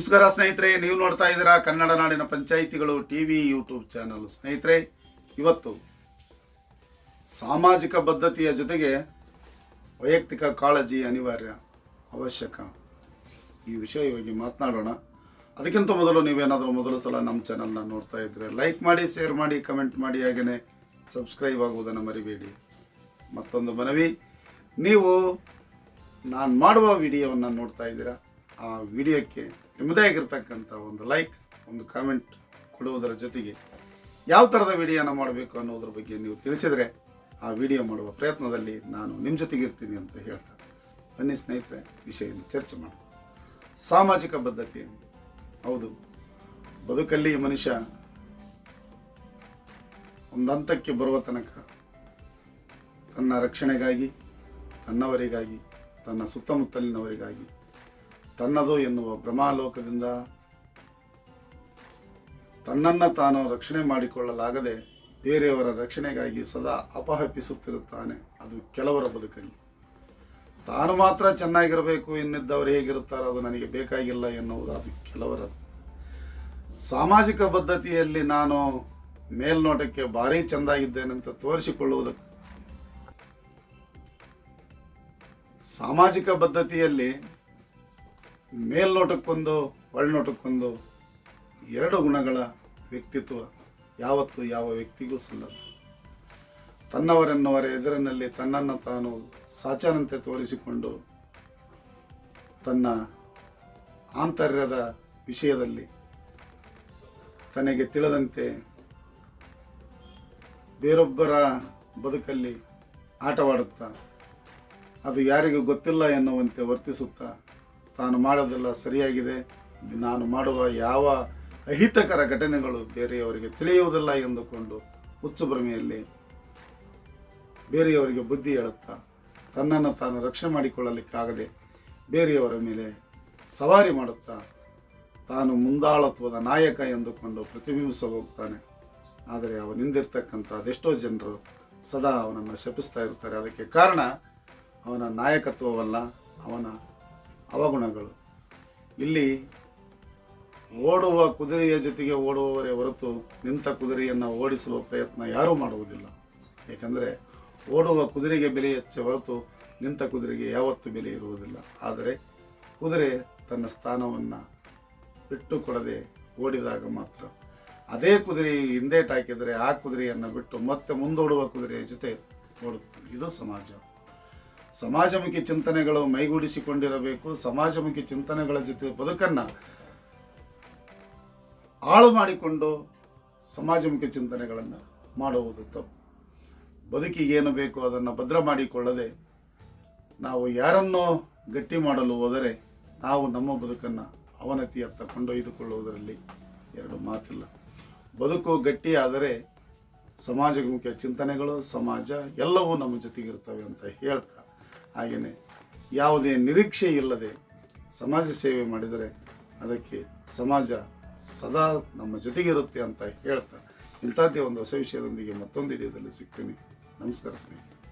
ನಮಸ್ಕಾರ ಸ್ನೇಹಿತರೆ, ನೀವು ನೋಡ್ತಾ ಇದ್ದೀರಾ ಕನ್ನಡ ನಾಡಿನ ಪಂಚಾಯಿತಿಗಳು ಟಿ ವಿ ಯೂಟ್ಯೂಬ್ ಚಾನಲ್. ಸ್ನೇಹಿತರೆ, ಇವತ್ತು ಸಾಮಾಜಿಕ ಬದ್ಧತೆಯ ಜೊತೆಗೆ ವೈಯಕ್ತಿಕ ಕಾಳಜಿ ಅನಿವಾರ್ಯ ಅವಶ್ಯಕ. ಈ ವಿಷಯ ವಿಷಯವಾಗಿ ಮಾತನಾಡೋಣ. ಅದಕ್ಕಿಂತ ಮೊದಲು ನೀವೇನಾದರೂ ಮೊದಲ ಸಲ ನಮ್ಮ ಚಾನಲ್ನ ನೋಡ್ತಾ ಇದ್ರೆ ಲೈಕ್ ಮಾಡಿ ಶೇರ್ ಮಾಡಿ ಕಮೆಂಟ್ ಮಾಡಿ ಹಾಗೆಯೇ ಸಬ್ಸ್ಕ್ರೈಬ್ ಆಗುವುದನ್ನು ಮರಿಬೇಡಿ. ಮತ್ತೊಂದು ಮನವಿ, ನೀವು ನಾನು ಮಾಡುವ ವಿಡಿಯೋವನ್ನು ನೋಡ್ತಾ ಇದ್ದೀರಾ, ಆ ವಿಡಿಯೋಕ್ಕೆ ನಿಮ್ಮದೇ ಆಗಿರ್ತಕ್ಕಂಥ ಒಂದು ಲೈಕ್ ಒಂದು ಕಾಮೆಂಟ್ ಕೊಡುವುದರ ಜೊತೆಗೆ ಯಾವ ಥರದ ವಿಡಿಯೋನ ಮಾಡಬೇಕು ಅನ್ನೋದ್ರ ಬಗ್ಗೆ ನೀವು ತಿಳಿಸಿದರೆ ಆ ವಿಡಿಯೋ ಮಾಡುವ ಪ್ರಯತ್ನದಲ್ಲಿ ನಾನು ನಿಮ್ಮ ಜೊತೆಗೆ ಇರ್ತೀನಿ ಅಂತ ಹೇಳ್ತಾ ಬನ್ನಿ ಸ್ನೇಹಿತರೆ ವಿಷಯವನ್ನು ಚರ್ಚೆ ಮಾಡೋಣ. ಸಾಮಾಜಿಕ ಬದ್ಧತೆ. ಹೌದು ಬದುಕಲ್ಲಿ ಮನುಷ್ಯ ಒಂದು ಹಂತಕ್ಕೆ ಬರುವ ತನಕ ತನ್ನ ರಕ್ಷಣೆಗಾಗಿ, ತನ್ನವರಿಗಾಗಿ, ತನ್ನ ಸುತ್ತಮುತ್ತಲಿನವರಿಗಾಗಿ ತನ್ನದು ಎನ್ನುವ ಭ್ರಮಾಲೋಕದಿಂದ ತನ್ನನ್ನು ತಾನು ರಕ್ಷಣೆ ಮಾಡಿಕೊಳ್ಳಲಾಗದೆ ಬೇರೆಯವರ ರಕ್ಷಣೆಗಾಗಿ ಸದಾ ಅಪಹಪಿಸುತ್ತಿರುತ್ತಾನೆ ಅದು ಕೆಲವರ ಬದುಕಲ್ಲಿ. ತಾನು ಮಾತ್ರ ಚೆನ್ನಾಗಿರಬೇಕು ಎನ್ನಿದ್ದವರು ಹೇಗಿರುತ್ತಾರೋ ಅದು ನನಗೆ ಬೇಕಾಗಿಲ್ಲ ಎನ್ನುವುದು ಅದು ಕೆಲವರ. ಸಾಮಾಜಿಕ ಬದ್ಧತೆಯಲ್ಲಿ ನಾನು ಮೇಲ್ನೋಟಕ್ಕೆ ಭಾರಿ ಚೆಂದಾಗಿದ್ದೇನೆಂತ ತೋರಿಸಿಕೊಳ್ಳುವುದಕ್ಕೆ. ಸಾಮಾಜಿಕ ಬದ್ಧತೆಯಲ್ಲಿ ಮೇಲ್ನೋಟಕ್ಕೊಂದು ಒಳನೋಟಕ್ಕೊಂದು ಎರಡು ಗುಣಗಳ ವ್ಯಕ್ತಿತ್ವ ಯಾವತ್ತೂ ಯಾವ ವ್ಯಕ್ತಿಗೂ ಸಲ್ಲದು. ತನ್ನವರೆನ್ನುವರ ಎದುರಿನಲ್ಲಿ ತನ್ನನ್ನು ತಾನು ಸಾಚನಂತೆ ತೋರಿಸಿಕೊಂಡು ತನ್ನ ಆಂತರ್ಯದ ವಿಷಯದಲ್ಲಿ ತನಗೆ ತಿಳಿದಂತೆ ಬೇರೊಬ್ಬರ ಬದುಕಲ್ಲಿ ಆಟವಾಡುತ್ತಾ, ಅದು ಯಾರಿಗೂ ಗೊತ್ತಿಲ್ಲ ಎನ್ನುವಂತೆ ವರ್ತಿಸುತ್ತಾ ತಾನು ಮಾಡೋದೆಲ್ಲ ಸರಿಯಾಗಿದೆ. ನಾನು ಮಾಡುವ ಯಾವ ಅಹಿತಕರ ಘಟನೆಗಳು ಬೇರೆಯವರಿಗೆ ತಿಳಿಯುವುದಿಲ್ಲ ಎಂದುಕೊಂಡು ಹುಚ್ಚು ಭ್ರಮೆಯಲ್ಲಿ ಬೇರೆಯವರಿಗೆ ಬುದ್ಧಿ ಹೇಳುತ್ತಾ ತನ್ನನ್ನು ತಾನು ರಕ್ಷಣೆ ಮಾಡಿಕೊಳ್ಳಲಿಕ್ಕಾಗದೆ ಬೇರೆಯವರ ಮೇಲೆ ಸವಾರಿ ಮಾಡುತ್ತಾ ತಾನು ಮುಂದಾಳತ್ವದ ನಾಯಕ ಎಂದುಕೊಂಡು ಪ್ರತಿಬಿಂಬಿಸ ಹೋಗ್ತಾನೆ. ಆದರೆ ಅವನಿಂದಿರ್ತಕ್ಕಂಥ ಅದೆಷ್ಟೋ ಜನರು ಸದಾ ಅವನನ್ನು ಶಪಿಸ್ತಾ ಇರ್ತಾರೆ ಅದಕ್ಕೆ ಕಾರಣ ಅವನ ನಾಯಕತ್ವವಲ್ಲ, ಅವನ ಅವಗುಣಗಳು. ಇಲ್ಲಿ ಓಡುವ ಕುದುರೆಯ ಜೊತೆಗೆ ಓಡುವವರೇ ಹೊರತು ನಿಂತ ಕುದುರೆಯನ್ನು ಓಡಿಸುವ ಪ್ರಯತ್ನ ಯಾರೂ ಮಾಡುವುದಿಲ್ಲ. ಏಕೆಂದರೆ ಓಡುವ ಕುದುರೆಗೆ ಬೆಲೆ ಹೆಚ್ಚ ಹೊರತು ನಿಂತ ಕುದುರೆಗೆ ಯಾವತ್ತೂ ಬೆಲೆ ಇರುವುದಿಲ್ಲ. ಆದರೆ ಕುದುರೆ ತನ್ನ ಸ್ಥಾನವನ್ನು ಬಿಟ್ಟು ಕೊಡದೆ ಓಡಿದಾಗ ಮಾತ್ರ. ಅದೇ ಕುದುರೆ ಹಿಂದೇಟಾಕಿದರೆ ಆ ಕುದುರೆಯನ್ನು ಬಿಟ್ಟು ಮತ್ತೆ ಮುಂದೋಡುವ ಕುದುರೆಯ ಜೊತೆ ಓಡುತ್ತದೆ ಇದು ಸಮಾಜ. ಸಮಾಜಮುಖಿ ಚಿಂತನೆಗಳು ಮೈಗೂಡಿಸಿಕೊಂಡಿರಬೇಕು. ಸಮಾಜಮುಖಿ ಚಿಂತನೆಗಳ ಜೊತೆ ಬದುಕನ್ನು ಹಾಳು ಮಾಡಿಕೊಂಡು ಸಮಾಜಮುಖಿ ಚಿಂತನೆಗಳನ್ನು ಮಾಡುವುದು ತಪ್ಪು. ಬದುಕಿಗೆ ಏನು ಬೇಕು ಅದನ್ನು ಭದ್ರ ಮಾಡಿಕೊಳ್ಳದೆ ನಾವು ಯಾರನ್ನೋ ಗಟ್ಟಿ ಮಾಡಲು ಹೋದರೆ ನಾವು ನಮ್ಮ ಬದುಕನ್ನು ಅವನತಿಯತ್ತ ಕೊಂಡೊಯ್ದುಕೊಳ್ಳುವುದರಲ್ಲಿ ಎರಡು ಮಾತಿಲ್ಲ. ಬದುಕು ಗಟ್ಟಿಯಾದರೆ ಸಮಾಜಮುಖಿ ಚಿಂತನೆಗಳು, ಸಮಾಜ ಎಲ್ಲವೂ ನಮ್ಮ ಜೊತೆಗಿರ್ತವೆ ಅಂತ ಹೇಳ್ತಾ ಹಾಗೆಯೇ ಯಾವುದೇ ನಿರೀಕ್ಷೆ ಇಲ್ಲದೆ ಸಮಾಜ ಸೇವೆ ಮಾಡಿದರೆ ಅದಕ್ಕೆ ಸಮಾಜ ಸದಾ ನಮ್ಮ ಜೊತೆಗಿರುತ್ತೆ ಅಂತ ಹೇಳ್ತಾ ಇಂಥದ್ದೇ ಒಂದು ಹೊಸ ವಿಷಯದೊಂದಿಗೆ ಮತ್ತೊಂದು ವಿಡಿಯೋದಲ್ಲಿ ಸಿಗ್ತೀನಿ. ನಮಸ್ಕಾರ ಸ್ನೇಹಿತರೆ.